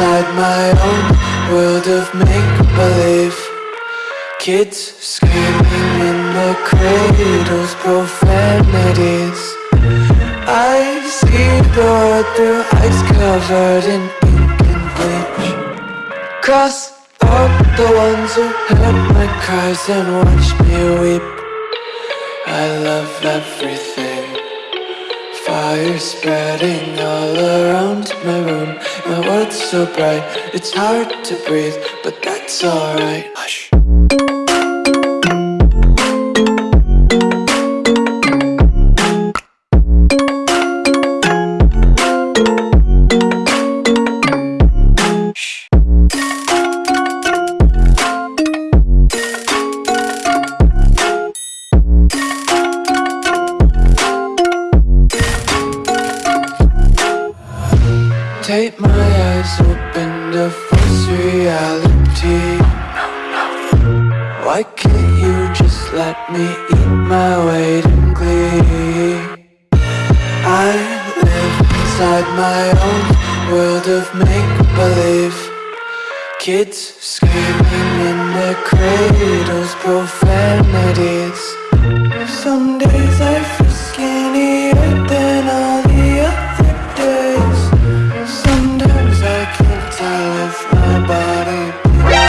my own world of make-believe. Kids screaming in the cradles, profanities. I see the world through ice covered in ink and bleach. Cross out the ones who heard my cries and watched me weep. I love everything Fire spreading all around my room. My world's so bright, it's hard to breathe But that's alright Take my eyes open to false reality. Why can't you just let me eat my weight in glee? I live inside my own world of make-believe. Kids screaming in their cradles, profanities. Someday